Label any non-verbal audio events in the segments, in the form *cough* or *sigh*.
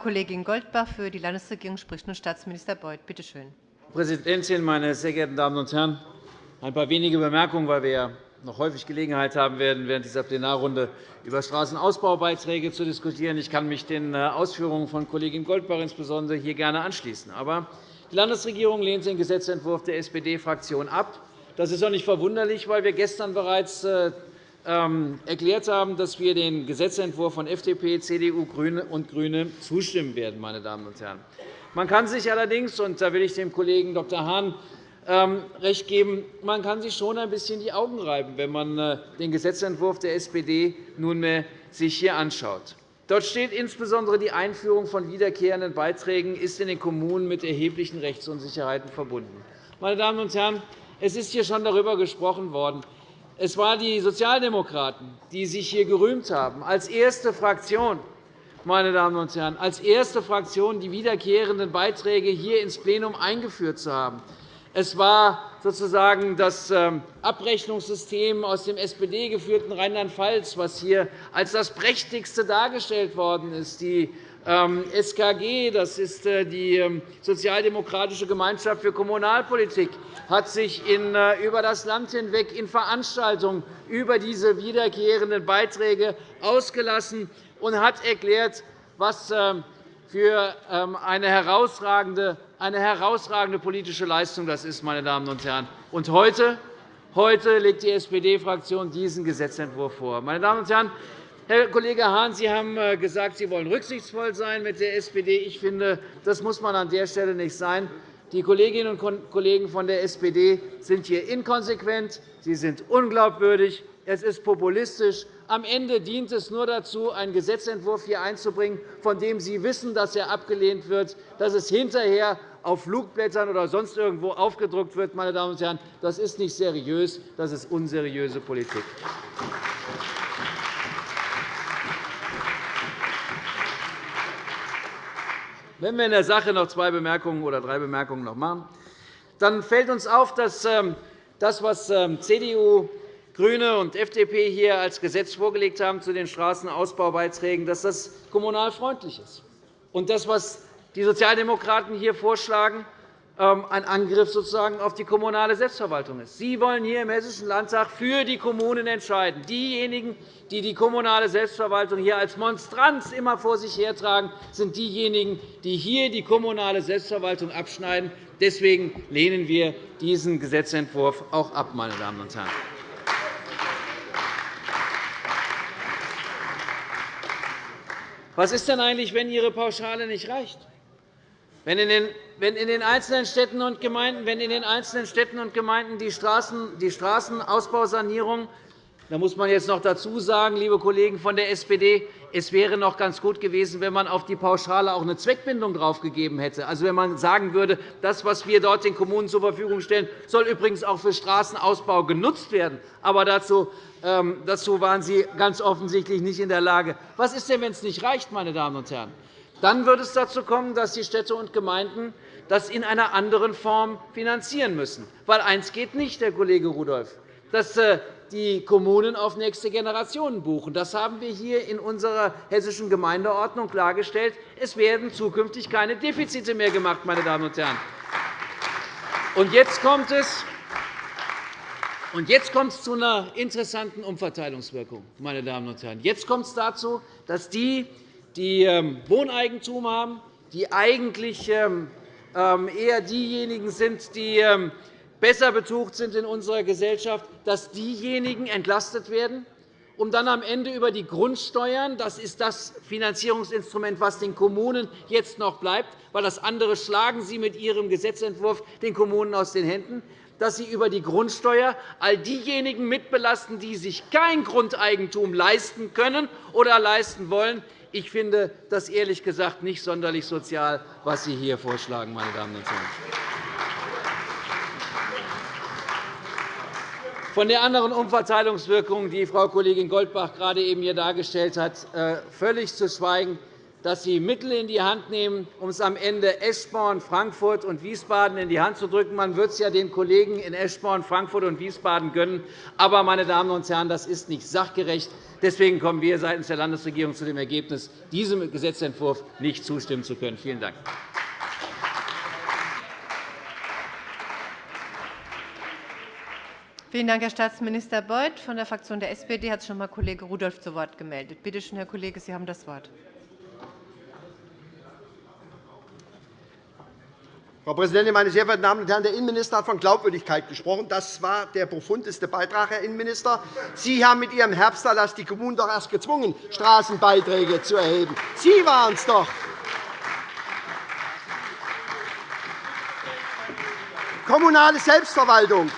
Frau Kollegin Goldbach für die Landesregierung spricht nun Staatsminister Beuth. Bitte schön. Frau Präsidentin, meine sehr geehrten Damen und Herren! Ein paar wenige Bemerkungen, weil wir noch häufig Gelegenheit haben werden, während dieser Plenarrunde über Straßenausbaubeiträge zu diskutieren. Ich kann mich den äh, Ausführungen von Kollegin Goldbach insbesondere hier gerne anschließen. Aber die Landesregierung lehnt den Gesetzentwurf der SPD-Fraktion ab. Das ist auch nicht verwunderlich, weil wir gestern bereits äh, erklärt haben, dass wir dem Gesetzentwurf von FDP, CDU und GRÜNE zustimmen werden. Meine Damen und Herren. Man kann sich allerdings, und da will ich dem Kollegen Dr. Hahn ähm, recht geben, man kann sich schon ein bisschen die Augen reiben, wenn man äh, den Gesetzentwurf der SPD nunmehr sich hier anschaut. Dort steht insbesondere die Einführung von wiederkehrenden Beiträgen ist in den Kommunen mit erheblichen Rechtsunsicherheiten verbunden. Meine Damen und Herren, es ist hier schon darüber gesprochen worden. Es waren die Sozialdemokraten, die sich hier gerühmt haben, als erste Fraktion meine Damen und Herren, als erste Fraktion die wiederkehrenden Beiträge hier ins Plenum eingeführt zu haben. Es war sozusagen das ähm, Abrechnungssystem aus dem SPD-geführten Rheinland-Pfalz, was hier als das prächtigste dargestellt worden ist. Die SKG, das ist äh, die ähm, Sozialdemokratische Gemeinschaft für Kommunalpolitik, hat sich äh, über das Land hinweg in Veranstaltungen über diese wiederkehrenden Beiträge ausgelassen und hat erklärt, was ähm, für ähm, eine herausragende, eine herausragende politische Leistung das ist. Meine Damen und Herren. Und heute, heute legt die SPD-Fraktion diesen Gesetzentwurf vor. Meine Damen und Herren, Herr Kollege Hahn, Sie haben äh, gesagt, Sie wollen rücksichtsvoll sein mit der SPD. Ich finde, das muss man an der Stelle nicht sein. Die Kolleginnen und Kollegen von der SPD sind hier inkonsequent, sie sind unglaubwürdig, es ist populistisch. Am Ende dient es nur dazu, einen Gesetzentwurf hier einzubringen, von dem Sie wissen, dass er abgelehnt wird, dass es hinterher auf Flugblättern oder sonst irgendwo aufgedruckt wird. Meine Damen und Herren. Das ist nicht seriös, das ist unseriöse Politik. Wenn wir in der Sache noch zwei Bemerkungen oder drei Bemerkungen noch machen, dann fällt uns auf, dass ähm, das, was ähm, CDU, GRÜNE und FDP hier als Gesetz vorgelegt haben zu den Straßenausbaubeiträgen, dass das kommunalfreundlich ist. Und das, was die Sozialdemokraten hier vorschlagen, ein Angriff sozusagen auf die kommunale Selbstverwaltung ist. Sie wollen hier im Hessischen Landtag für die Kommunen entscheiden. Diejenigen, die die kommunale Selbstverwaltung hier als Monstranz immer vor sich hertragen, sind diejenigen, die hier die kommunale Selbstverwaltung abschneiden. Deswegen lehnen wir diesen Gesetzentwurf auch ab. Meine Damen und Herren. Was ist denn eigentlich, wenn Ihre Pauschale nicht reicht? Wenn in den einzelnen Städten und Gemeinden, wenn in den einzelnen Städten und Gemeinden die, Straßen, die Straßenausbausanierung da muss man jetzt noch dazu sagen, liebe Kollegen von der SPD, es wäre noch ganz gut gewesen, wenn man auf die Pauschale auch eine Zweckbindung draufgegeben hätte. Also, wenn man sagen würde, das, was wir dort den Kommunen zur Verfügung stellen, soll übrigens auch für Straßenausbau genutzt werden. Aber dazu, ähm, dazu waren Sie ganz offensichtlich nicht in der Lage. Was ist denn, wenn es nicht reicht, meine Damen und Herren? Dann wird es dazu kommen, dass die Städte und Gemeinden das in einer anderen Form finanzieren müssen. Weil eines geht nicht, Herr Kollege Rudolph, dass äh, die Kommunen auf nächste Generationen buchen. Das haben wir hier in unserer hessischen Gemeindeordnung klargestellt. Es werden zukünftig keine Defizite mehr gemacht. Meine Damen und Herren. Und jetzt kommt es und jetzt kommt es zu einer interessanten Umverteilungswirkung. Meine Damen und Herren. Jetzt kommt es dazu, dass die, die ähm, Wohneigentum haben, die eigentlich ähm, eher diejenigen sind, die besser betucht sind in unserer Gesellschaft, dass diejenigen entlastet werden, um dann am Ende über die Grundsteuern – das ist das Finanzierungsinstrument, das den Kommunen jetzt noch bleibt, weil das andere schlagen Sie mit Ihrem Gesetzentwurf den Kommunen aus den Händen – dass Sie über die Grundsteuer all diejenigen mitbelasten, die sich kein Grundeigentum leisten können oder leisten wollen. Ich finde das ehrlich gesagt nicht sonderlich sozial, was Sie hier vorschlagen, meine Damen und Herren. Von der anderen Umverteilungswirkung, die Frau Kollegin Goldbach gerade eben hier dargestellt hat, äh, völlig zu schweigen. dass Sie Mittel in die Hand nehmen, um es am Ende Eschborn, Frankfurt und Wiesbaden in die Hand zu drücken. Man wird es ja den Kollegen in Eschborn, Frankfurt und Wiesbaden gönnen. Aber, meine Damen und Herren, das ist nicht sachgerecht. Deswegen kommen wir seitens der Landesregierung zu dem Ergebnis, diesem Gesetzentwurf nicht zustimmen zu können. Vielen Dank. Vielen Dank, Herr Staatsminister Beuth. Von der Fraktion der SPD hat sich noch einmal Kollege Rudolph zu Wort gemeldet. Bitte schön, Herr Kollege, Sie haben das Wort. Frau Präsidentin, meine sehr verehrten Damen und Herren! Der Innenminister hat von Glaubwürdigkeit gesprochen. Das war der profundeste Beitrag, Herr Innenminister. Sie haben mit Ihrem Herbsterlass die Kommunen doch erst gezwungen, Straßenbeiträge zu erheben. Sie waren es doch. Kommunale Selbstverwaltung.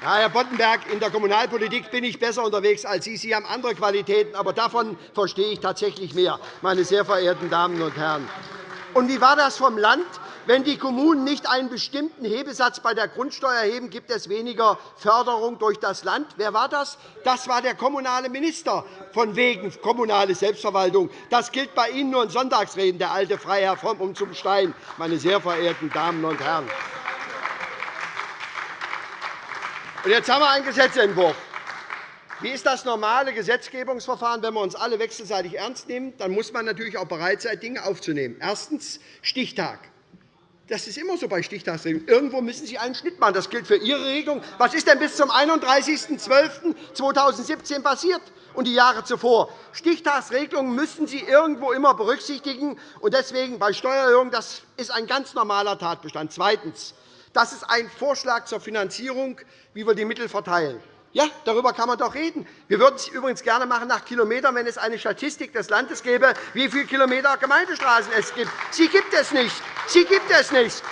Herr Boddenberg, in der Kommunalpolitik bin ich besser unterwegs als Sie. Sie haben andere Qualitäten, aber davon verstehe ich tatsächlich mehr, meine sehr verehrten Damen und Herren. Und wie war das vom Land? Wenn die Kommunen nicht einen bestimmten Hebesatz bei der Grundsteuer erheben, gibt es weniger Förderung durch das Land. Wer war das? Das war der kommunale Minister von wegen kommunale Selbstverwaltung. Das gilt bei Ihnen nur in Sonntagsreden, der alte Freiherr vom um zum Stein, meine sehr verehrten Damen und Herren. Und jetzt haben wir einen Gesetzentwurf. Wie ist das normale Gesetzgebungsverfahren, wenn wir uns alle wechselseitig ernst nehmen? Dann muss man natürlich auch bereit sein, Dinge aufzunehmen. Erstens Stichtag. Das ist immer so bei Stichtagsregelungen. Irgendwo müssen Sie einen Schnitt machen. Das gilt für Ihre Regelung. Was ist denn bis zum 31.12.2017 passiert und die Jahre zuvor? Stichtagsregelungen müssen Sie irgendwo immer berücksichtigen. Und deswegen bei Steuererhöhungen das ist ein ganz normaler Tatbestand. Zweitens. Das ist ein Vorschlag zur Finanzierung, wie wir die Mittel verteilen. Ja, darüber kann man doch reden. Wir würden es übrigens gerne machen nach Kilometern, wenn es eine Statistik des Landes gäbe, wie viele Kilometer Gemeindestraßen es gibt. Sie gibt es nicht. Sie gibt es nicht.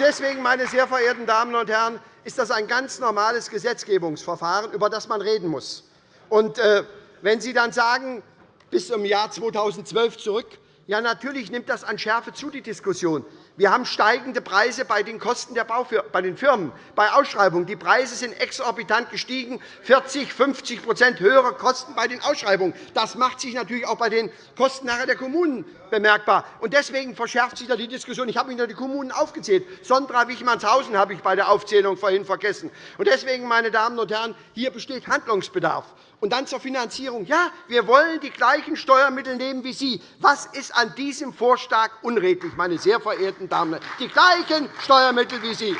Deswegen, meine sehr verehrten Damen und Herren, ist das ein ganz normales Gesetzgebungsverfahren, über das man reden muss. Und, äh, wenn Sie dann sagen, bis zum Jahr 2012 zurück, ja, natürlich nimmt das an Schärfe zu, die Diskussion. Wir haben steigende Preise bei den Kosten der Baufir bei den Firmen, bei Ausschreibungen. Die Preise sind exorbitant gestiegen, 40, 50% höhere Kosten bei den Ausschreibungen. Das macht sich natürlich auch bei den Kosten der Kommunen bemerkbar. Deswegen verschärft sich die Diskussion. Ich habe Ihnen die Kommunen aufgezählt. Sondra Wichmannshausen habe ich bei der Aufzählung vorhin vergessen. Deswegen, meine Damen und Herren, hier besteht Handlungsbedarf. Und dann zur Finanzierung. Ja, wir wollen die gleichen Steuermittel nehmen wie Sie. Was ist an diesem Vorschlag unredlich, meine sehr verehrten Damen und Herren? Die gleichen Steuermittel wie Sie.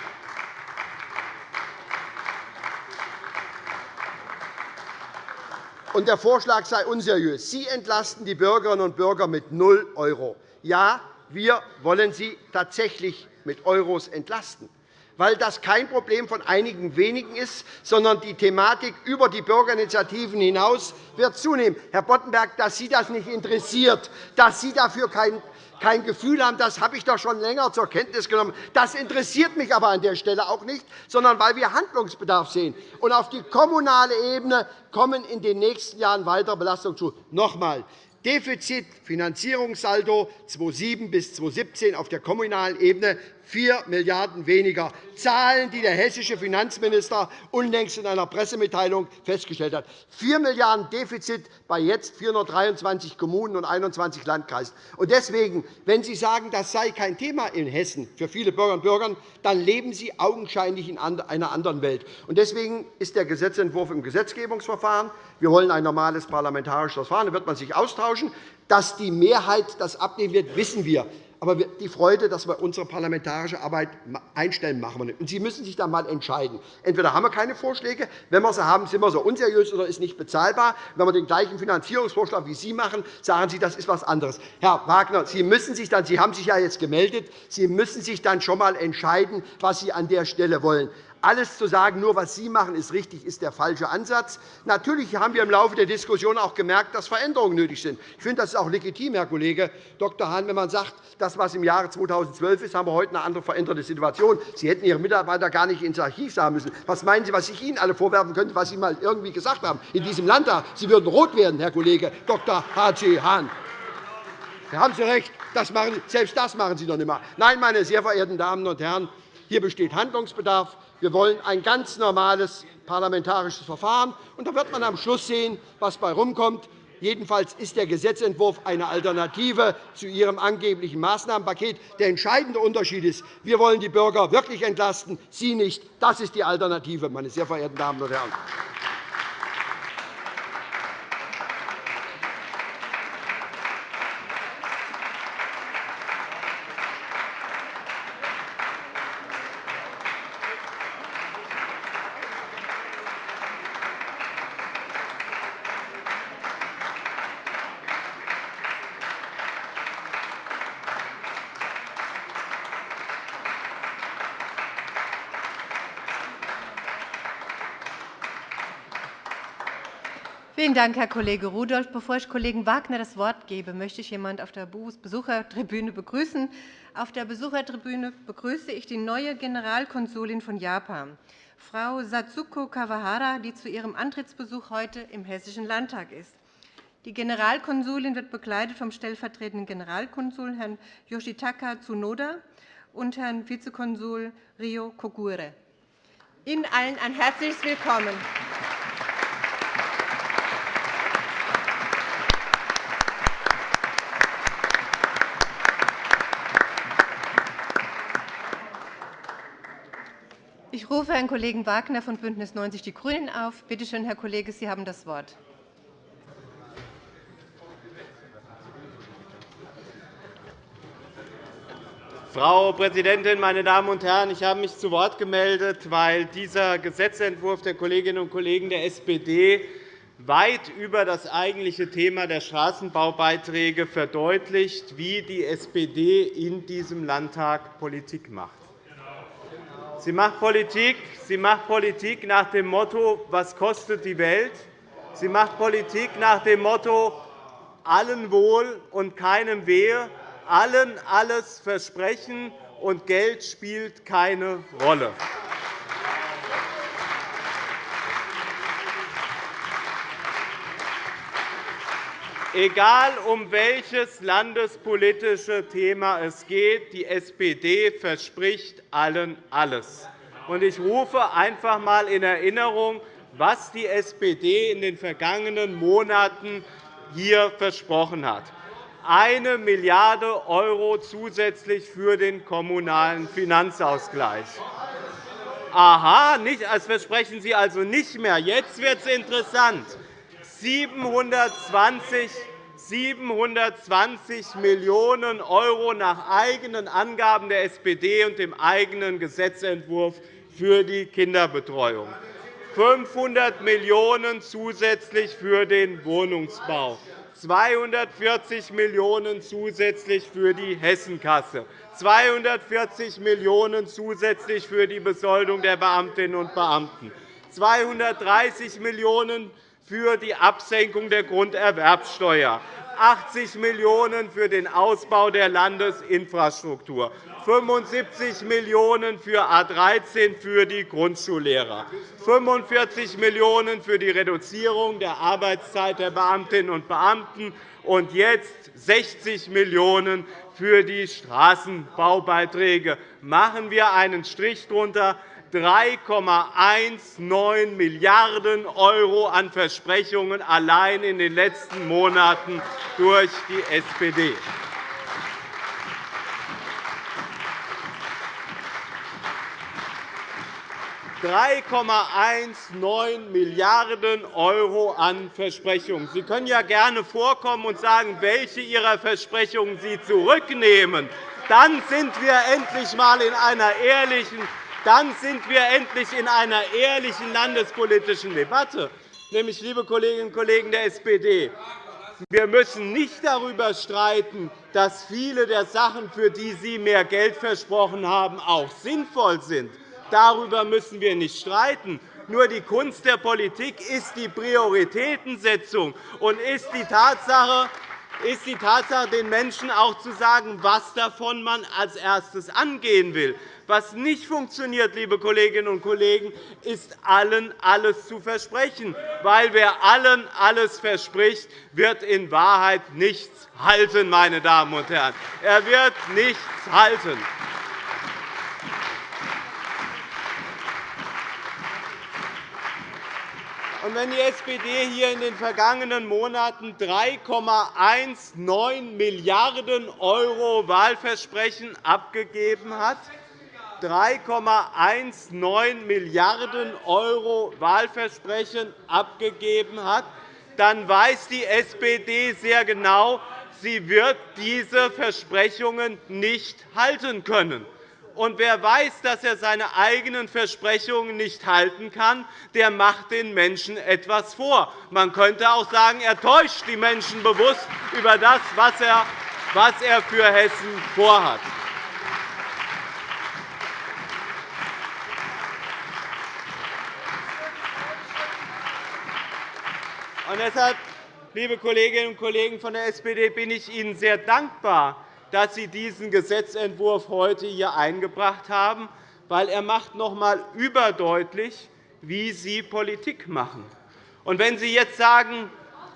Und der Vorschlag sei unseriös. Sie entlasten die Bürgerinnen und Bürger mit 0 €. Ja, wir wollen sie tatsächlich mit Euros entlasten weil das kein Problem von einigen wenigen ist, sondern die Thematik über die Bürgerinitiativen hinaus wird zunehmen. Herr Boddenberg, dass Sie das nicht interessiert, dass Sie dafür kein kein Gefühl haben, das habe ich doch schon länger zur Kenntnis genommen. Das interessiert mich aber an der Stelle auch nicht, sondern weil wir Handlungsbedarf sehen. Und auf die kommunale Ebene kommen in den nächsten Jahren weitere Belastungen zu. Noch einmal. Defizit, Finanzierungssaldo 2007 bis 2017 auf der kommunalen Ebene 4 Milliarden € weniger. Zahlen, die der hessische Finanzminister unlängst in einer Pressemitteilung festgestellt hat. 4 Milliarden € Defizit bei jetzt 423 Kommunen und 21 Landkreisen. Deswegen, wenn Sie sagen, das sei kein Thema in Hessen für viele Bürgerinnen und Bürger, dann leben Sie augenscheinlich in einer anderen Welt. Deswegen ist der Gesetzentwurf im Gesetzgebungsverfahren. Wir wollen ein normales parlamentarisches Verfahren. Da wird man sich austauschen. Dass die Mehrheit das abnehmen wird, wissen wir. Aber die Freude, dass wir unsere parlamentarische Arbeit einstellen, machen wir nicht. Und Sie müssen sich dann einmal entscheiden. Entweder haben wir keine Vorschläge, wenn wir sie haben, sind wir so unseriös oder ist nicht bezahlbar. Wenn wir den gleichen Finanzierungsvorschlag wie Sie machen, sagen Sie, das ist etwas anderes. Herr Wagner, Sie, müssen sich dann, Sie haben sich ja jetzt gemeldet. Sie müssen sich dann schon einmal entscheiden, was Sie an der Stelle wollen. Alles zu sagen, nur was Sie machen, ist richtig, ist der falsche Ansatz. Natürlich haben wir im Laufe der Diskussion auch gemerkt, dass Veränderungen nötig sind. Ich finde, das ist auch legitim, Herr Kollege Dr. Hahn, wenn man sagt, das, was im Jahre 2012 ist, haben wir heute eine andere veränderte Situation. Sie hätten Ihre Mitarbeiter gar nicht ins Archiv sagen müssen. Was meinen Sie, was ich Ihnen alle vorwerfen könnte, was Sie einmal irgendwie gesagt haben in diesem Landtag? Sie würden rot werden, Herr Kollege Dr. H.C. Hahn. Da haben Sie recht. Das machen, selbst das machen Sie doch nicht mehr. Nein, meine sehr verehrten Damen und Herren, hier besteht Handlungsbedarf. Wir wollen ein ganz normales parlamentarisches Verfahren. Und da wird man am Schluss sehen, was dabei herumkommt. Jedenfalls ist der Gesetzentwurf eine Alternative zu Ihrem angeblichen Maßnahmenpaket. Der entscheidende Unterschied ist, wir wollen die Bürger wirklich entlasten, Sie nicht. Das ist die Alternative, meine sehr verehrten Damen und Herren. Vielen Dank, Herr Kollege Rudolph. Bevor ich Kollegen Wagner das Wort gebe, möchte ich jemanden auf der Besuchertribüne begrüßen. Auf der Besuchertribüne begrüße ich die neue Generalkonsulin von Japan, Frau Satsuko Kawahara, die zu ihrem Antrittsbesuch heute im Hessischen Landtag ist. Die Generalkonsulin wird begleitet vom stellvertretenden Generalkonsul Herrn Yoshitaka Tsunoda und Herrn Vizekonsul Ryo Kogure. Ihnen allen ein herzliches Willkommen. Ich rufe Herrn Kollegen Wagner von BÜNDNIS 90 die GRÜNEN auf. Bitte schön, Herr Kollege, Sie haben das Wort. Frau Präsidentin, meine Damen und Herren! Ich habe mich zu Wort gemeldet, weil dieser Gesetzentwurf der Kolleginnen und Kollegen der SPD weit über das eigentliche Thema der Straßenbaubeiträge verdeutlicht, wie die SPD in diesem Landtag Politik macht. Sie macht Politik, sie macht Politik nach dem Motto, was kostet die Welt? Sie macht Politik nach dem Motto, allen wohl und keinem wehe, allen alles versprechen, und Geld spielt keine Rolle. Egal, um welches landespolitische Thema es geht, die SPD verspricht allen alles. Ich rufe einfach einmal in Erinnerung, was die SPD in den vergangenen Monaten hier versprochen hat. Eine Milliarde € zusätzlich für den Kommunalen Finanzausgleich. Aha, das versprechen Sie also nicht mehr. Jetzt wird es interessant. 720 720 Millionen € nach eigenen Angaben der SPD und dem eigenen Gesetzentwurf für die Kinderbetreuung, 500 Millionen € zusätzlich für den Wohnungsbau, 240 Millionen € zusätzlich für die Hessenkasse, 240 Millionen € zusätzlich für die Besoldung der Beamtinnen und Beamten, 230 Millionen € für die Absenkung der Grunderwerbsteuer, 80 Millionen € für den Ausbau der Landesinfrastruktur, 75 Millionen € für A 13 für die Grundschullehrer, 45 Millionen € für die Reduzierung der Arbeitszeit der Beamtinnen und Beamten und jetzt 60 Millionen € für die Straßenbaubeiträge. Machen wir einen Strich darunter. 3,19 Milliarden € an Versprechungen allein in den letzten Monaten durch die SPD. 3,19 Milliarden € an Versprechungen. Sie können ja gerne vorkommen und sagen, welche Ihrer Versprechungen Sie zurücknehmen. Dann sind wir endlich einmal in einer ehrlichen dann sind wir endlich in einer ehrlichen landespolitischen Debatte. Nämlich, liebe Kolleginnen und Kollegen der SPD, wir müssen nicht darüber streiten, dass viele der Sachen, für die Sie mehr Geld versprochen haben, auch sinnvoll sind. Darüber müssen wir nicht streiten. Nur die Kunst der Politik ist die Prioritätensetzung und ist die Tatsache, ist die Tatsache, den Menschen auch zu sagen, was davon man als erstes angehen will. Was nicht funktioniert, liebe Kolleginnen und Kollegen, ist, allen alles zu versprechen. Weil wer allen alles verspricht, wird in Wahrheit nichts halten, meine Damen und Herren. Er wird nichts halten. Wenn die SPD hier in den vergangenen Monaten 3,19 Milliarden € Wahlversprechen abgegeben hat, 3,19 Milliarden € Wahlversprechen abgegeben hat, dann weiß die SPD sehr genau, sie wird diese Versprechungen nicht halten können. Und wer weiß, dass er seine eigenen Versprechungen nicht halten kann, der macht den Menschen etwas vor. Man könnte auch sagen, er täuscht die Menschen bewusst über das, was er für Hessen vorhat. Und deshalb, liebe Kolleginnen und Kollegen von der SPD, bin ich Ihnen sehr dankbar, dass Sie diesen Gesetzentwurf heute hier eingebracht haben, weil er macht noch einmal überdeutlich, wie Sie Politik machen. Und wenn Sie jetzt sagen,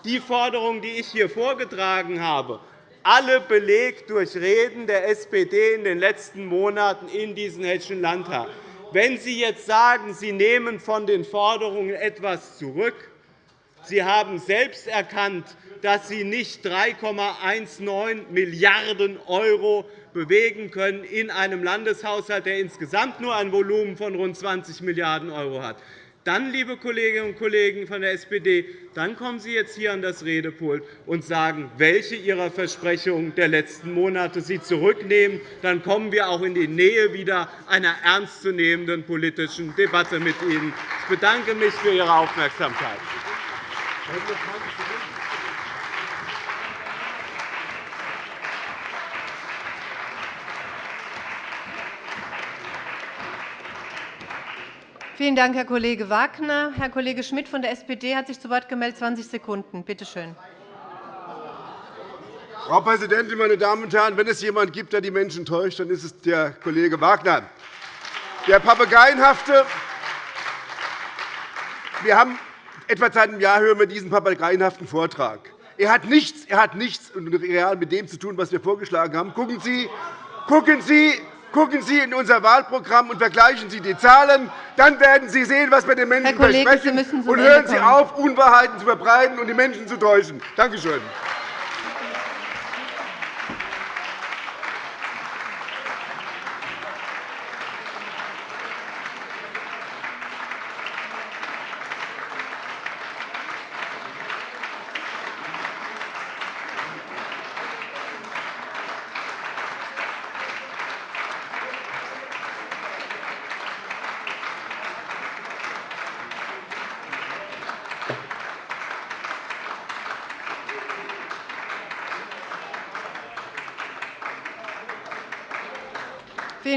die Forderungen, die ich hier vorgetragen habe, alle belegt durch Reden der SPD in den letzten Monaten in diesem Hessischen Landtag. Wenn Sie jetzt sagen, Sie nehmen von den Forderungen etwas zurück, Sie haben selbst erkannt, dass Sie nicht 3,19 Milliarden € bewegen können in einem Landeshaushalt, der insgesamt nur ein Volumen von rund 20 Milliarden € hat. Dann, liebe Kolleginnen und Kollegen von der SPD, dann kommen Sie jetzt hier an das Redepult und sagen, welche Ihrer Versprechungen der letzten Monate Sie zurücknehmen. Dann kommen wir auch in die Nähe wieder einer ernstzunehmenden politischen Debatte mit Ihnen. Ich bedanke mich für Ihre Aufmerksamkeit. Vielen Dank, Herr Kollege Wagner. Herr Kollege Schmidt von der SPD hat sich zu Wort gemeldet. 20 Sekunden. Bitte schön. Frau Präsidentin, meine Damen und Herren! Wenn es jemand gibt, der die Menschen täuscht, dann ist es der Kollege Wagner. Der papageienhafte wir haben Etwa seit einem Jahr hören wir diesen papageienhaften Vortrag. Er hat nichts, er hat nichts real mit dem zu tun, was wir vorgeschlagen haben. Gucken Sie, gucken Sie, Gucken Sie in unser Wahlprogramm und vergleichen Sie die Zahlen. Dann werden Sie sehen, was wir den Menschen Kollege, versprechen. Und hören Sie auf, Unwahrheiten zu verbreiten und die Menschen zu täuschen. Danke schön.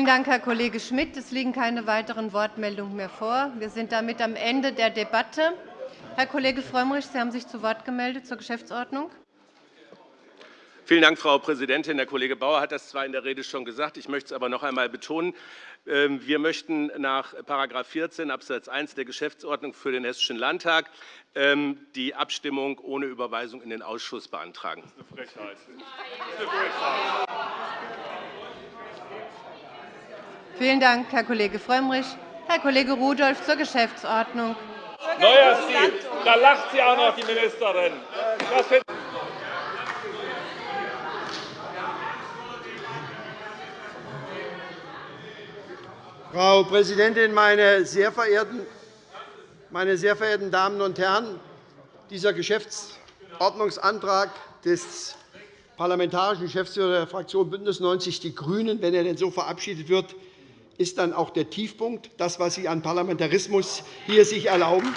Vielen Dank, Herr Kollege Schmidt. Es liegen keine weiteren Wortmeldungen mehr vor. Wir sind damit am Ende der Debatte. Herr Kollege Frömmrich, Sie haben sich zu Wort gemeldet zur Geschäftsordnung. Vielen Dank, Frau Präsidentin. Der Kollege Bauer hat das zwar in der Rede schon gesagt, ich möchte es aber noch einmal betonen. Ähm, wir möchten nach § 14 Abs. 1 der Geschäftsordnung für den Hessischen Landtag ähm, die Abstimmung ohne Überweisung in den Ausschuss beantragen. Das ist eine Frechheit. Das ist eine Frechheit. Vielen Dank, Herr Kollege Frömmrich. Herr Kollege Rudolph zur Geschäftsordnung. Neuer Stil. Da lacht sie auch noch, die Ministerin. Frau Präsidentin, meine sehr, verehrten, meine sehr verehrten Damen und Herren! Dieser Geschäftsordnungsantrag des parlamentarischen Geschäftsführers der Fraktion BÜNDNIS 90 die GRÜNEN, wenn er denn so verabschiedet wird, ist dann auch der Tiefpunkt, das, was Sie an Parlamentarismus hier sich erlauben.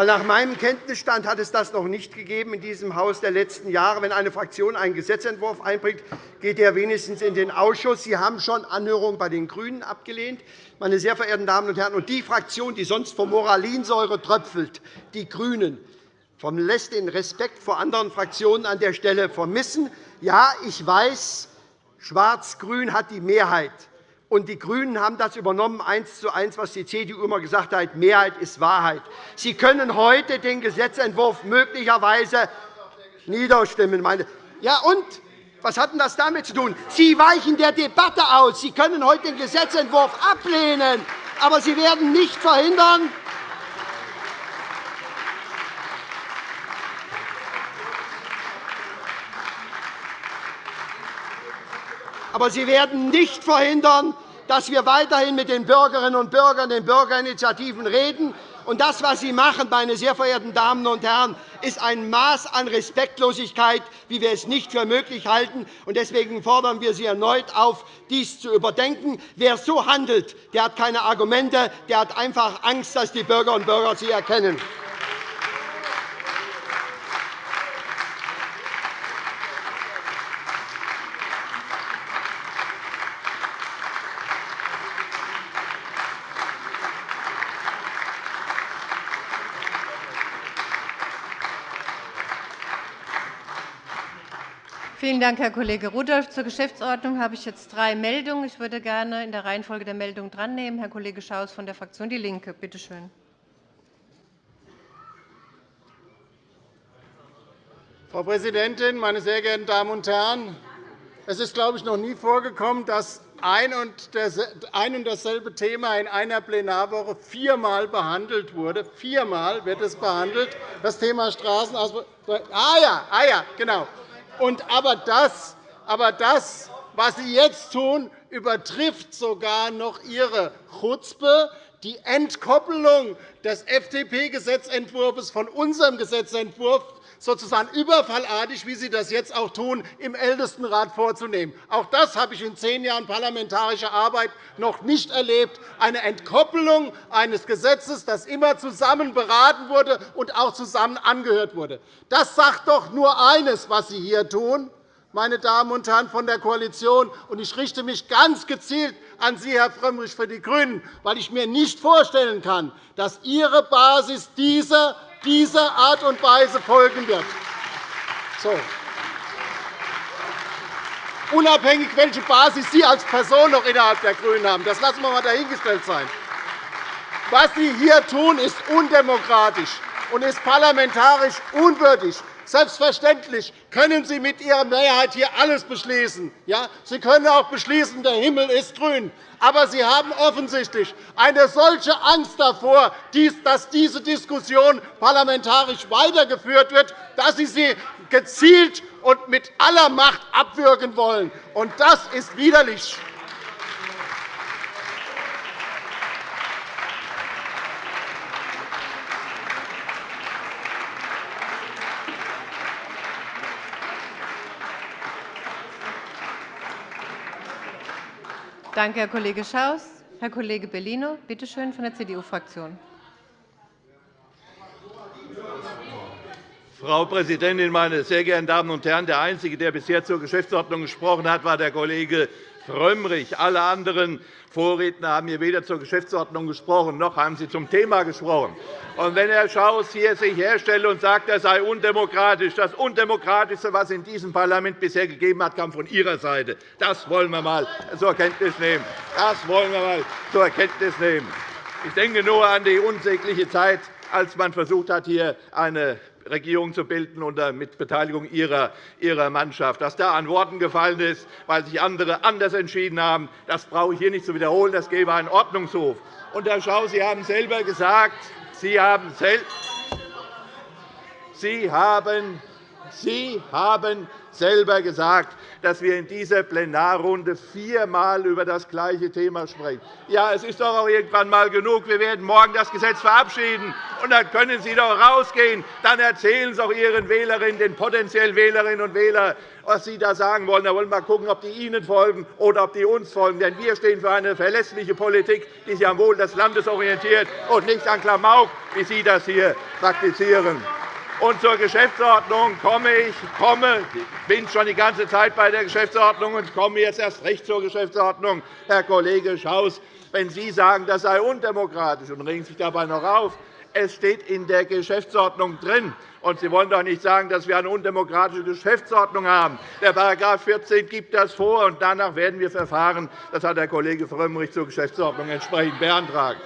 Weil nach meinem Kenntnisstand hat es das noch nicht gegeben in diesem Haus der letzten Jahre. Wenn eine Fraktion einen Gesetzentwurf einbringt, geht er wenigstens in den Ausschuss. Sie haben schon Anhörungen bei den GRÜNEN abgelehnt. Meine sehr verehrten Damen und Herren, und die Fraktion, die sonst vor Moralinsäure tröpfelt, die GRÜNEN, lässt den Respekt vor anderen Fraktionen an der Stelle vermissen. Ja, ich weiß, Schwarz-Grün hat die Mehrheit. Und die GRÜNEN haben das übernommen, eins zu eins, was die CDU immer gesagt hat, Mehrheit ist Wahrheit. Sie können heute den Gesetzentwurf möglicherweise niederstimmen. Meine ja, und? Was hat denn das damit zu tun? Sie weichen der Debatte aus. Sie können heute den Gesetzentwurf ablehnen, aber Sie werden nicht verhindern, Aber Sie werden nicht verhindern, dass wir weiterhin mit den Bürgerinnen und Bürgern, den Bürgerinitiativen reden. Und das, was Sie machen, meine sehr verehrten Damen und Herren, ist ein Maß an Respektlosigkeit, wie wir es nicht für möglich halten. Deswegen fordern wir Sie erneut auf, dies zu überdenken. Wer so handelt, der hat keine Argumente, der hat einfach Angst, dass die Bürgerinnen und Bürger sie erkennen. Vielen Dank, Herr Kollege Rudolph. Zur Geschäftsordnung habe ich jetzt drei Meldungen. Ich würde gerne in der Reihenfolge der Meldungen drannehmen. Herr Kollege Schaus von der Fraktion DIE LINKE, bitte schön. Frau Präsidentin, meine sehr geehrten Damen und Herren! Es ist, glaube ich, noch nie vorgekommen, dass ein und dasselbe Thema in einer Plenarwoche viermal behandelt wurde. Viermal wird es behandelt, das Thema Straßenausbau. Ah ja, ah ja, genau. Und aber, das, aber das, was Sie jetzt tun, übertrifft sogar noch Ihre Chutzpe, die Entkoppelung des FDP-Gesetzentwurfs von unserem Gesetzentwurf sozusagen überfallartig, wie Sie das jetzt auch tun, im Ältestenrat vorzunehmen. Auch das habe ich in zehn Jahren parlamentarischer Arbeit noch nicht erlebt, eine Entkoppelung eines Gesetzes, das immer zusammen beraten wurde und auch zusammen angehört wurde. Das sagt doch nur eines, was Sie hier tun, meine Damen und Herren von der Koalition. Ich richte mich ganz gezielt an Sie, Herr Frömmrich, für die GRÜNEN, weil ich mir nicht vorstellen kann, dass Ihre Basis dieser dieser Art und Weise folgen wird. So. Unabhängig, welche Basis Sie als Person noch innerhalb der GRÜNEN haben, das lassen wir einmal dahingestellt sein. Was Sie hier tun, ist undemokratisch und ist parlamentarisch unwürdig. Selbstverständlich können Sie mit Ihrer Mehrheit hier alles beschließen. Ja, Sie können auch beschließen, der Himmel ist grün. Aber Sie haben offensichtlich eine solche Angst davor, dass diese Diskussion parlamentarisch weitergeführt wird, dass Sie sie gezielt und mit aller Macht abwürgen wollen. Das ist widerlich. Danke, Herr Kollege Schaus. Herr Kollege Bellino, bitte schön, von der CDU-Fraktion. Frau Präsidentin, meine sehr geehrten Damen und Herren! Der Einzige, der bisher zur Geschäftsordnung gesprochen hat, war der Kollege Frömmrich. Alle anderen Vorredner haben hier weder zur Geschäftsordnung gesprochen, noch haben sie zum Thema gesprochen. Und wenn Herr Schaus hier sich herstellt und sagt, er sei undemokratisch, das Undemokratischste, was in diesem Parlament bisher gegeben hat, kam von Ihrer Seite. Das wollen wir einmal zur Kenntnis nehmen. Das wollen wir einmal zur Kenntnis nehmen. Ich denke nur an die unsägliche Zeit, als man versucht hat, hier eine Regierung zu bilden unter mit Beteiligung ihrer, Mannschaft. Was da an Worten gefallen ist, weil sich andere anders entschieden haben, das brauche ich hier nicht zu wiederholen. Das gebe einen Ordnungshof. Und, Herr Schau, Sie haben selber gesagt, Sie haben, Sie haben, Sie haben selber gesagt, dass wir in dieser Plenarrunde viermal über das gleiche Thema sprechen. Ja, es ist doch auch irgendwann einmal genug. Wir werden morgen das Gesetz verabschieden, und dann können Sie doch rausgehen. Dann erzählen Sie auch Ihren Wählerinnen, den potenziellen Wählerinnen und Wählern, was Sie da sagen wollen. Da wollen wir mal schauen, ob die Ihnen folgen oder ob die uns folgen. Denn wir stehen für eine verlässliche Politik, die sich am Wohl des Landes orientiert und nicht an Klamauk, wie Sie das hier praktizieren. Und zur Geschäftsordnung komme ich komme, bin schon die ganze Zeit bei der Geschäftsordnung und komme jetzt erst recht zur Geschäftsordnung. Herr Kollege Schaus, wenn Sie sagen, das sei undemokratisch und regen sich dabei noch auf, es steht in der Geschäftsordnung drin. Und Sie wollen doch nicht sagen, dass wir eine undemokratische Geschäftsordnung haben. Der § 14 gibt das vor, und danach werden wir verfahren. Das hat der Kollege Frömmrich zur Geschäftsordnung entsprechend beantragt.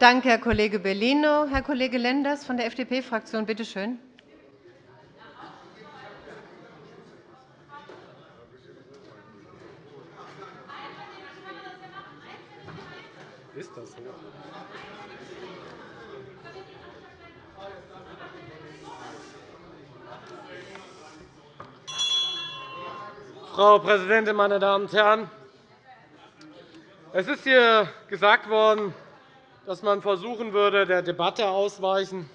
Danke, Herr Kollege Bellino. Herr Kollege Lenders von der FDP-Fraktion, bitte schön. Ist das so? Frau Präsidentin, meine Damen und Herren! Es ist hier gesagt worden, dass man versuchen würde, der Debatte ausweichen.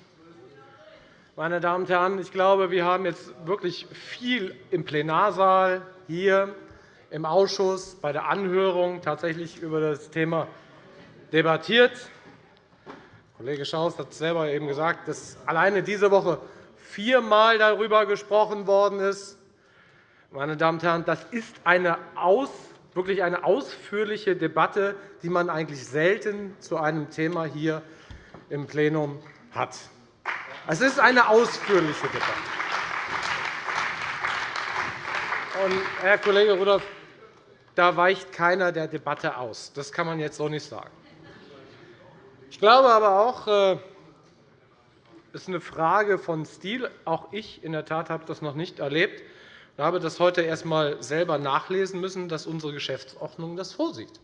Meine Damen und Herren, ich glaube, wir haben jetzt wirklich viel im Plenarsaal, hier im Ausschuss, bei der Anhörung tatsächlich über das Thema debattiert. Kollege Schaus hat selber eben gesagt, dass alleine diese Woche viermal darüber gesprochen worden ist. Meine Damen und Herren, das ist eine aus wirklich eine ausführliche Debatte, die man eigentlich selten zu einem Thema hier im Plenum hat. Es ist eine ausführliche Debatte. Und, Herr Kollege Rudolph, da weicht keiner der Debatte aus. Das kann man jetzt so nicht sagen. Ich glaube aber auch, es äh, ist eine Frage von Stil. Auch ich in der Tat habe das noch nicht erlebt, ich habe das heute erst einmal selber nachlesen müssen, dass unsere Geschäftsordnung das vorsieht.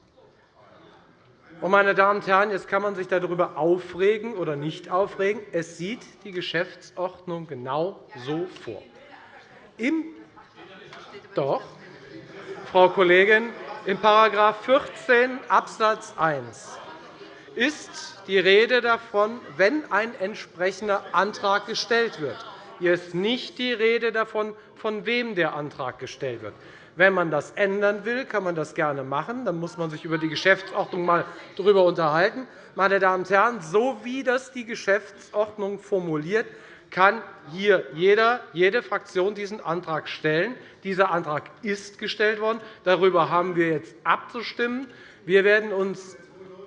Meine Damen und Herren, jetzt kann man sich darüber aufregen oder nicht aufregen. Es sieht die Geschäftsordnung genau so vor. Im Doch, Frau Kollegin, in § 14 Abs. 1 ist die Rede davon, wenn ein entsprechender Antrag gestellt wird. Hier ist nicht die Rede davon, von wem der Antrag gestellt wird. Wenn man das ändern will, kann man das gerne machen. Dann muss man sich über die Geschäftsordnung einmal darüber unterhalten. Meine Damen und Herren, so wie das die Geschäftsordnung formuliert, kann hier jeder, jede Fraktion diesen Antrag stellen. Dieser Antrag ist gestellt worden. Darüber haben wir jetzt abzustimmen. Wir werden uns,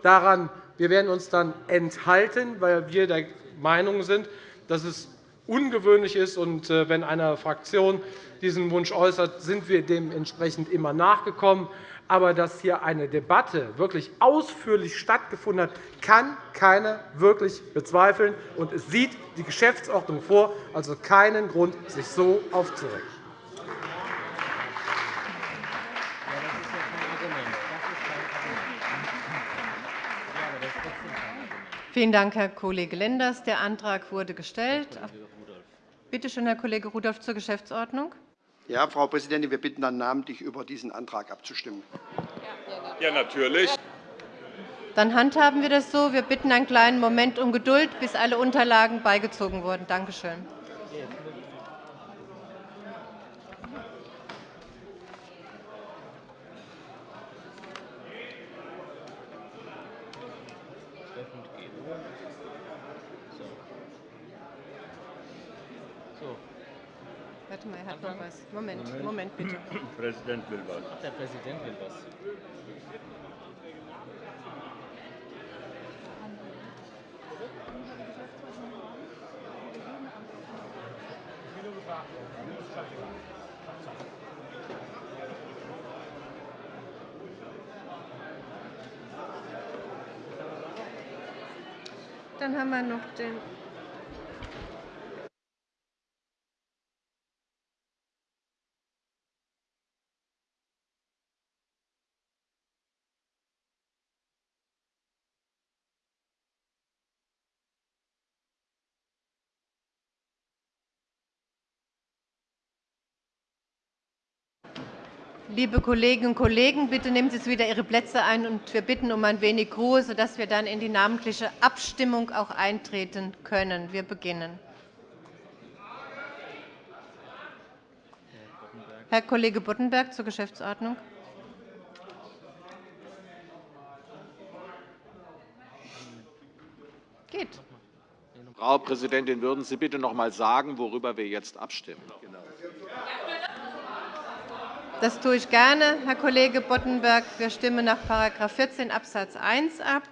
daran, wir werden uns dann enthalten, weil wir der Meinung sind, dass es ungewöhnlich ist. Und äh, wenn eine Fraktion diesen Wunsch äußert, sind wir dementsprechend immer nachgekommen. Aber dass hier eine Debatte wirklich ausführlich stattgefunden hat, kann keiner wirklich bezweifeln. Und es sieht die Geschäftsordnung vor, also keinen Grund, sich so aufzuregen. Vielen Dank, Herr Kollege Lenders. Der Antrag wurde gestellt. Bitte schön, Herr Kollege Rudolph, zur Geschäftsordnung. Ja, Frau Präsidentin, wir bitten dann namentlich über diesen Antrag abzustimmen. Ja, natürlich. Dann handhaben wir das so. Wir bitten einen kleinen Moment um Geduld, bis alle Unterlagen beigezogen wurden. Danke schön. Warte mal, er was. Moment, Moment, bitte. Der *laughs* Präsident will was. Ach, der Präsident will was. Dann haben wir noch den Liebe Kolleginnen und Kollegen, bitte nehmen Sie wieder Ihre Plätze ein, und wir bitten um ein wenig Ruhe, sodass wir dann in die namentliche Abstimmung auch eintreten können. Wir beginnen. Herr Kollege Boddenberg zur Geschäftsordnung. Geht. Frau Präsidentin, würden Sie bitte noch einmal sagen, worüber wir jetzt abstimmen? Genau. Das tue ich gerne, Herr Kollege Boddenberg. Wir stimmen nach § 14 Abs. 1 ab,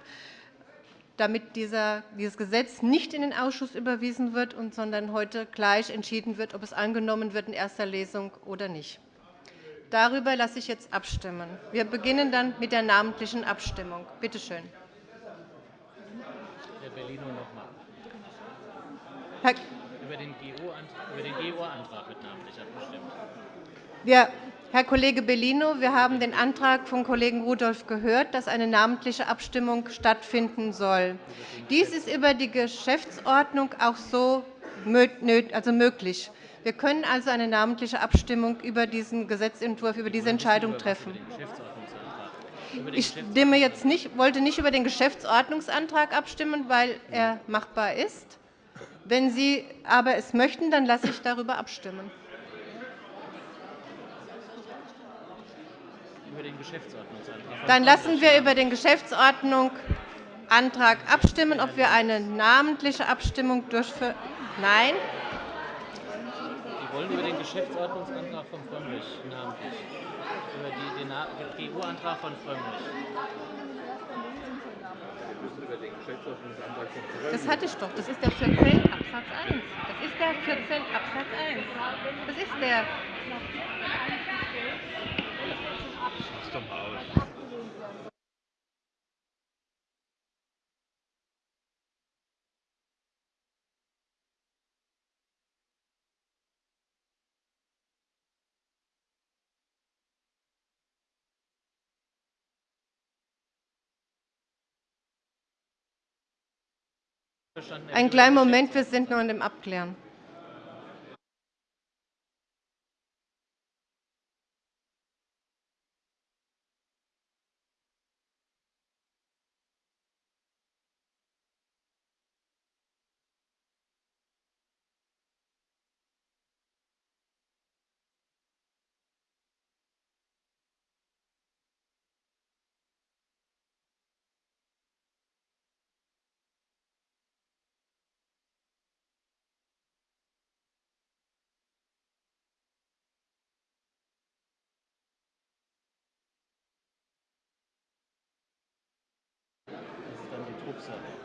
damit dieses Gesetz nicht in den Ausschuss überwiesen wird, sondern heute gleich entschieden wird, ob es angenommen wird in erster Lesung oder nicht. Darüber lasse ich jetzt abstimmen. Wir beginnen dann mit der namentlichen Abstimmung. Bitte schön. Herr Bellino noch einmal. Über den GO-Antrag wird namentlich abgestimmt. wir, Herr Kollege Bellino, wir haben den Antrag von Kollegen Rudolph gehört, dass eine namentliche Abstimmung stattfinden soll. Dies ist über die Geschäftsordnung auch so also möglich. Wir können also eine namentliche Abstimmung über diesen Gesetzentwurf, über diese Entscheidung treffen. Ich jetzt nicht, wollte nicht über den Geschäftsordnungsantrag abstimmen, weil er machbar ist. Wenn Sie aber es möchten, dann lasse ich darüber abstimmen. Dann lassen wir über den Geschäftsordnungsantrag abstimmen, ob wir eine namentliche Abstimmung durchführen. Nein? Sie wollen über den Geschäftsordnungsantrag von Frömmrich namentlich, über den GU-Antrag von Frömmrich. Das hatte ich doch. Das ist der 14 Absatz 1. Das ist der 14 Absatz 1. Das ist der. Einen kleinen Moment, wir sind noch in dem Abklären. Excellent.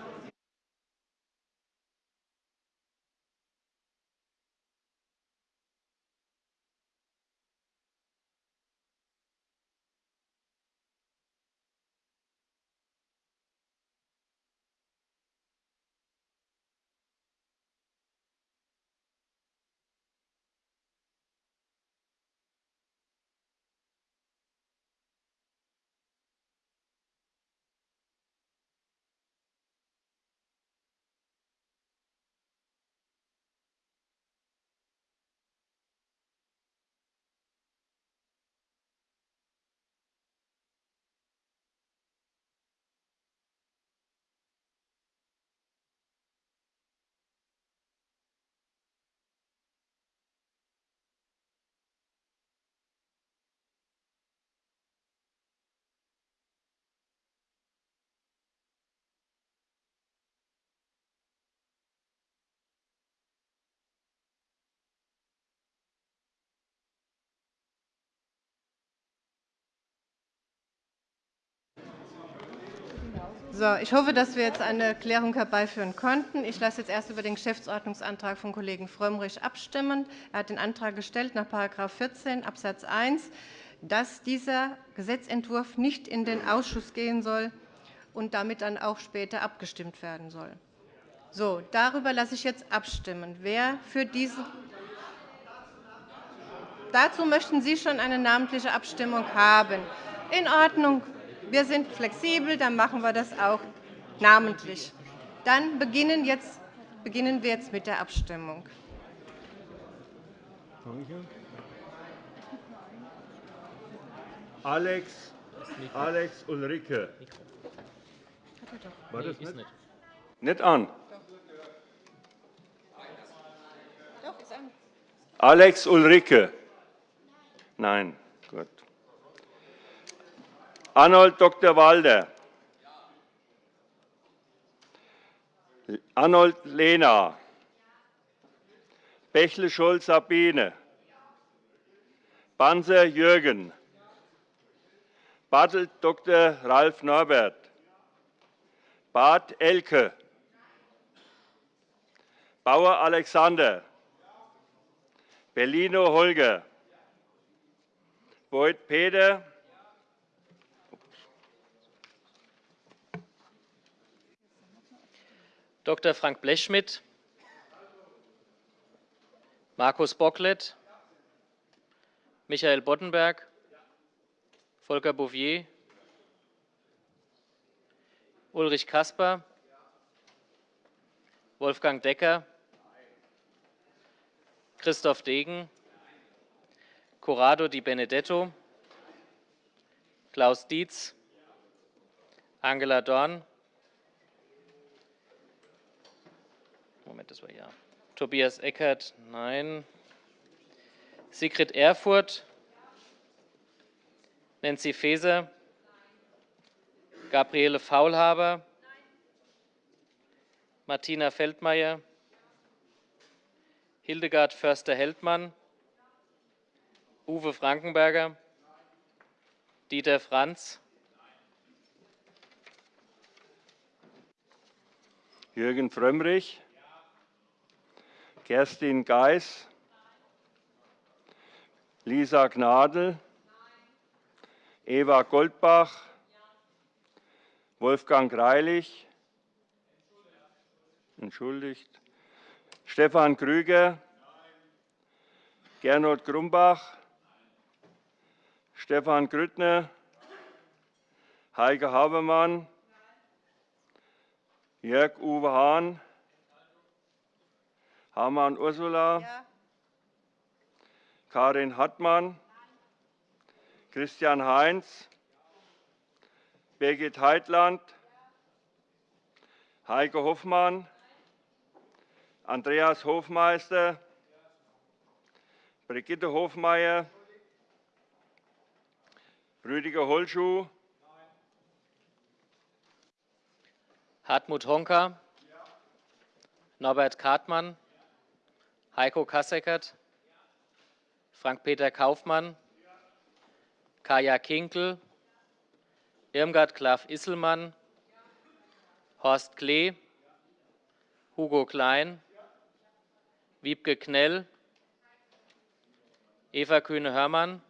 So, ich hoffe, dass wir jetzt eine Klärung herbeiführen konnten. Ich lasse jetzt erst über den Geschäftsordnungsantrag von Kollegen Frömmrich abstimmen. Er hat den Antrag gestellt nach § 14 Abs. 1, dass dieser Gesetzentwurf nicht in den Ausschuss gehen soll und damit dann auch später abgestimmt werden soll. So, darüber lasse ich jetzt abstimmen. Wer für diesen Dazu möchten Sie schon eine namentliche Abstimmung haben. In Ordnung. Wir sind flexibel, dann machen wir das auch namentlich. Dann beginnen, jetzt, beginnen wir jetzt mit der Abstimmung. Alex, Alex Ulrike. War das nicht? Nicht an. Doch, ist an. Alex Ulrike. Nein. Arnold Dr. Walder. Arnold Lehner. Bächle-Scholz Sabine. Banzer Jürgen. Bartelt Dr. Ralf Norbert. Barth Elke. Bauer Alexander. Bellino Holger. Beuth Peter. Dr. Frank Blechschmidt, Markus Bocklet, Michael Boddenberg, Volker Bouvier, Ulrich Kasper, Wolfgang Decker, Christoph Degen, Corrado Di Benedetto, Klaus Dietz, Angela Dorn, Moment, das war ja. Tobias Eckert, nein. Sigrid Erfurt, Nancy Faeser, Gabriele Faulhaber, Martina Feldmayer, Hildegard Förster-Heldmann, Uwe Frankenberger, Dieter Franz, Jürgen Frömmrich, Kerstin Geis, Lisa Gnadl, Eva Goldbach, Wolfgang Greilich, entschuldigt, Stefan Krüger, Gernot Grumbach, Stefan Grüttner, Heike Habermann, Jörg-Uwe Hahn, Hamann Ursula, Karin Hartmann, Christian Heinz, Birgit Heitland, Heike Hoffmann, Andreas Hofmeister, Brigitte Hofmeier, Rüdiger Holschuh, Hartmut Honka, Norbert Kartmann, Heiko Kasseckert, Frank-Peter Kaufmann, Kaya Kinkel, Irmgard Klaff-Isselmann, Horst Klee, Hugo Klein, Wiebke Knell, Eva Kühne-Hörmann,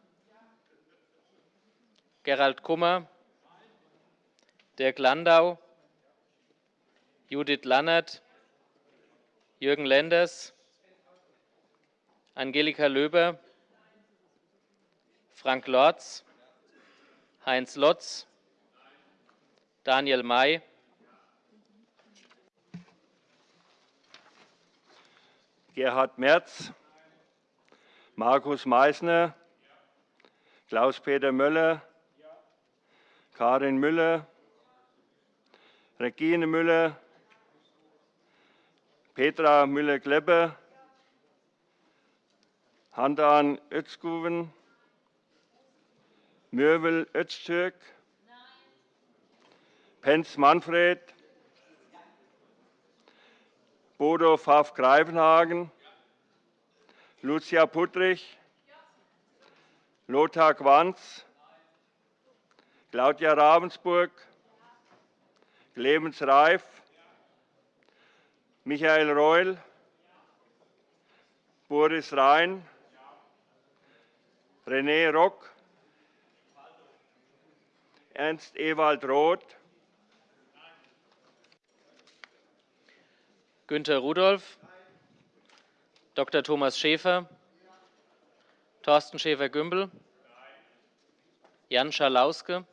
Gerald Kummer, Dirk Landau, Judith Lannert, Jürgen Lenders, Angelika Löber, Frank Lorz, Heinz Lotz, Daniel May, Gerhard Merz, Markus Meissner, Klaus-Peter Möller, Karin Müller, Regine Müller, Petra Müller-Kleppe, Handan Özguven, Mürvel Öztürk, Penz Manfred, Bodo Pfaff-Greifenhagen, Lucia Puttrich, Lothar Quanz, Claudia Ravensburg, Clemens Reif, Michael Reul, Boris Rhein, René Rock, Ernst Ewald Roth, Günter Rudolph, Dr. Thomas Schäfer, Thorsten Schäfer-Gümbel, Jan Schalauske,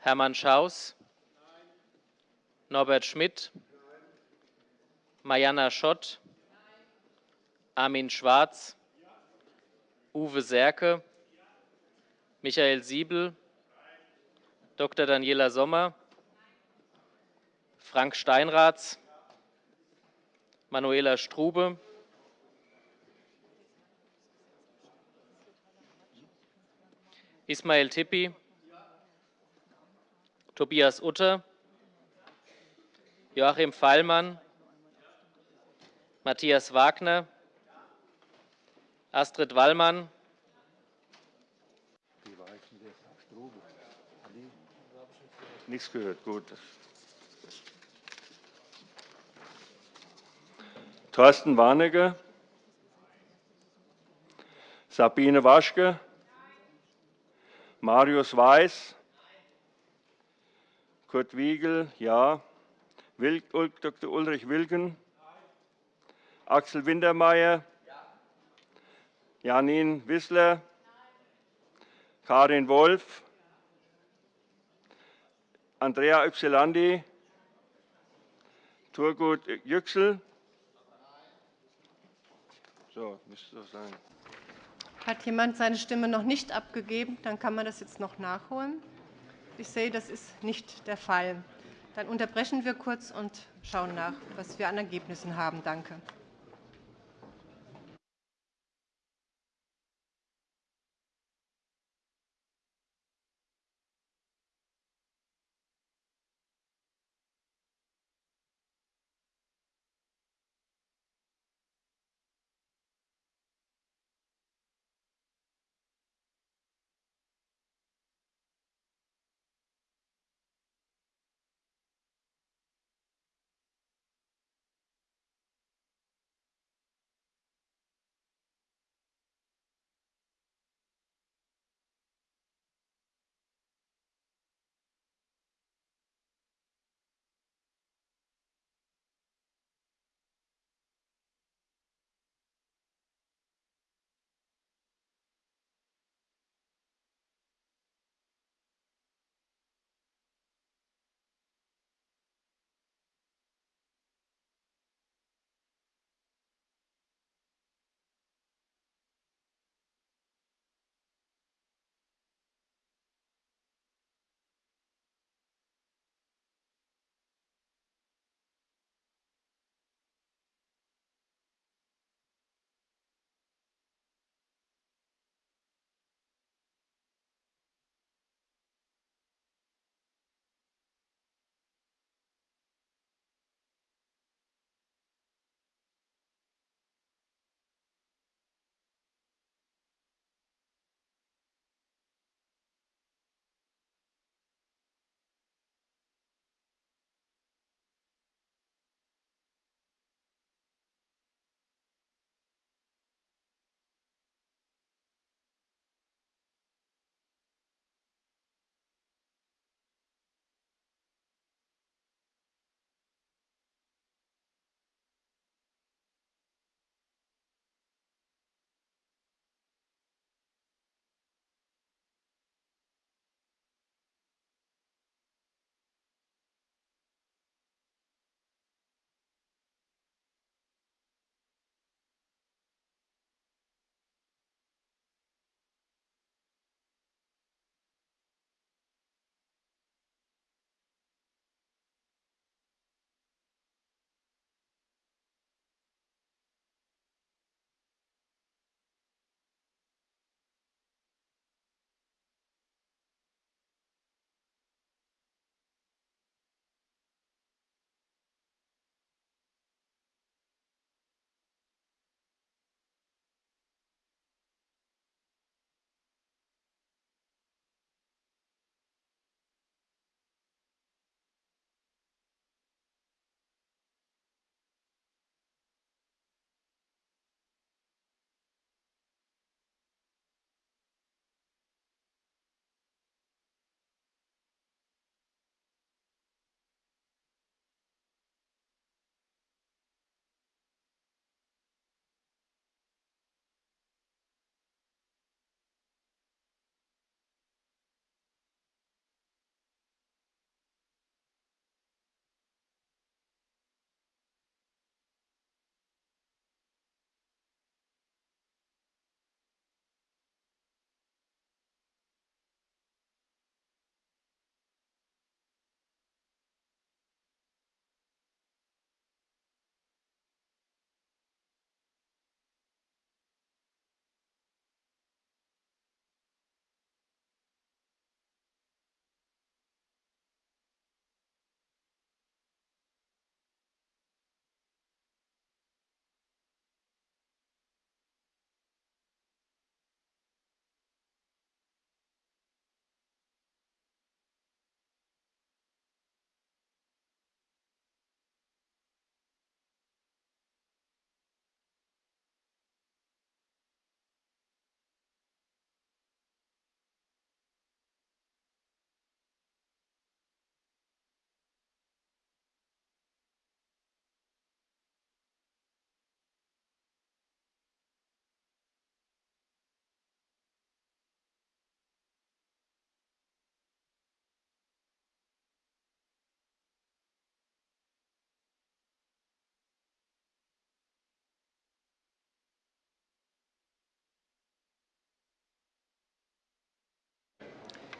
Hermann Schaus, Norbert Schmidt, Mariana Schott, Armin Schwarz, Uwe Serke, Michael Siebel, Dr. Daniela Sommer, Frank Steinratz, Manuela Strube, Ismail Tippi, Tobias Utter, Joachim Fallmann, Matthias Wagner, Astrid Wallmann, Nichts gehört, gut. Thorsten Warnecke, Sabine Waschke, Marius Weiß, Kurt Wiegel, ja, Dr. Ulrich Wilken, Axel Wintermeyer, Janine Wissler, Karin Wolf, Andrea Ypsilanti, Turgut Yüksel. So, müsste das sein. Hat jemand seine Stimme noch nicht abgegeben? Dann kann man das jetzt noch nachholen. Ich sehe, das ist nicht der Fall. Dann unterbrechen wir kurz und schauen nach, was wir an Ergebnissen haben. Danke.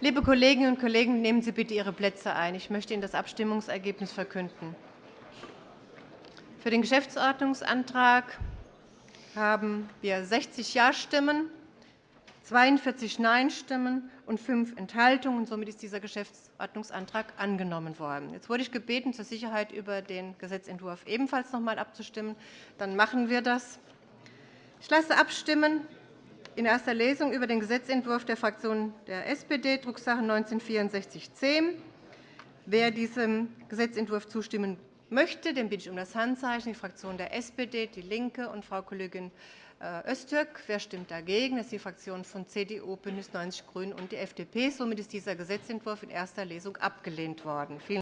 Liebe Kolleginnen und Kollegen, nehmen Sie bitte Ihre Plätze ein. Ich möchte Ihnen das Abstimmungsergebnis verkünden. Für den Geschäftsordnungsantrag haben wir 60 Ja-Stimmen, 42 Nein-Stimmen und fünf Enthaltungen. Somit ist dieser Geschäftsordnungsantrag angenommen worden. Jetzt wurde ich gebeten, zur Sicherheit über den Gesetzentwurf ebenfalls noch einmal abzustimmen. Dann machen wir das. Ich lasse abstimmen in erster Lesung über den Gesetzentwurf der Fraktion der SPD, Drucksache 19-6410. Wer diesem Gesetzentwurf zustimmen möchte, den bitte ich um das Handzeichen. Die Fraktion der SPD, DIE LINKE und Frau Kollegin äh, Öztürk. Wer stimmt dagegen? Das ist die Fraktion von CDU, BÜNDNIS 90 die GRÜNEN und die FDP. Somit ist dieser Gesetzentwurf in erster Lesung abgelehnt worden.